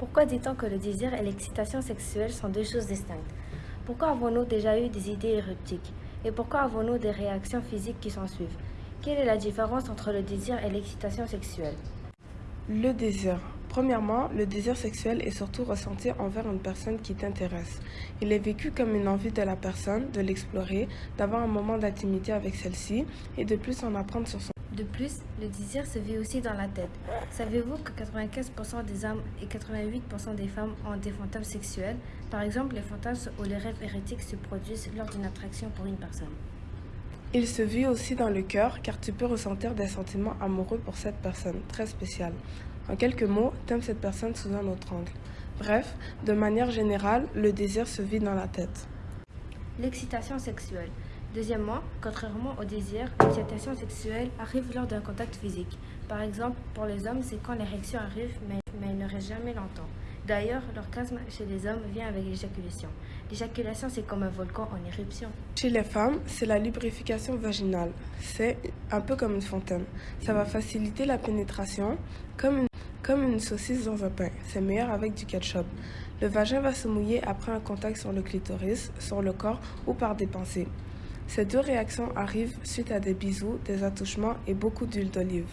Pourquoi dit-on que le désir et l'excitation sexuelle sont deux choses distinctes? Pourquoi avons-nous déjà eu des idées érotiques? Et pourquoi avons-nous des réactions physiques qui s'en suivent? Quelle est la différence entre le désir et l'excitation sexuelle? Le désir. Premièrement, le désir sexuel est surtout ressenti envers une personne qui t'intéresse. Il est vécu comme une envie de la personne de l'explorer, d'avoir un moment d'intimité avec celle-ci et de plus en apprendre sur son De plus, le désir se vit aussi dans la tête. Savez-vous que 95% des hommes et 88% des femmes ont des fantasmes sexuels? Par exemple, les fantasmes ou les rêves érotiques se produisent lors d'une attraction pour une personne. Il se vit aussi dans le cœur car tu peux ressentir des sentiments amoureux pour cette personne, très spéciale. En quelques mots, t'aimes cette personne sous un autre angle. Bref, de manière générale, le désir se vit dans la tête. L'excitation sexuelle. Deuxièmement, contrairement au désir, l'excitation sexuelle arrive lors d'un contact physique. Par exemple, pour les hommes, c'est quand l'érection arrive, mais, mais elle ne reste jamais longtemps. D'ailleurs, l'orgasme chez les hommes vient avec l'éjaculation. L'éjaculation, c'est comme un volcan en éruption. Chez les femmes, c'est la lubrification vaginale. C'est un peu comme une fontaine. Ça va faciliter la pénétration, comme une, comme une saucisse dans un pain. C'est meilleur avec du ketchup. Le vagin va se mouiller après un contact sur le clitoris, sur le corps ou par des pensées. Ces deux réactions arrivent suite à des bisous, des attouchements et beaucoup d'huile d'olive.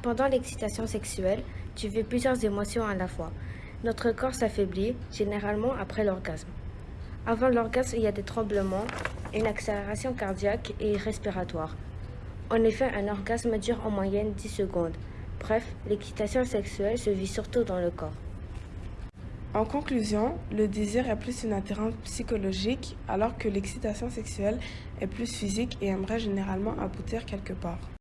Pendant l'excitation sexuelle, tu vis plusieurs émotions à la fois. Notre corps s'affaiblit, généralement après l'orgasme. Avant l'orgasme, il y a des tremblements, une accélération cardiaque et respiratoire. En effet, un orgasme dure en moyenne 10 secondes. Bref, l'excitation sexuelle se vit surtout dans le corps. En conclusion, le désir est plus une attirance psychologique alors que l'excitation sexuelle est plus physique et aimerait généralement aboutir quelque part.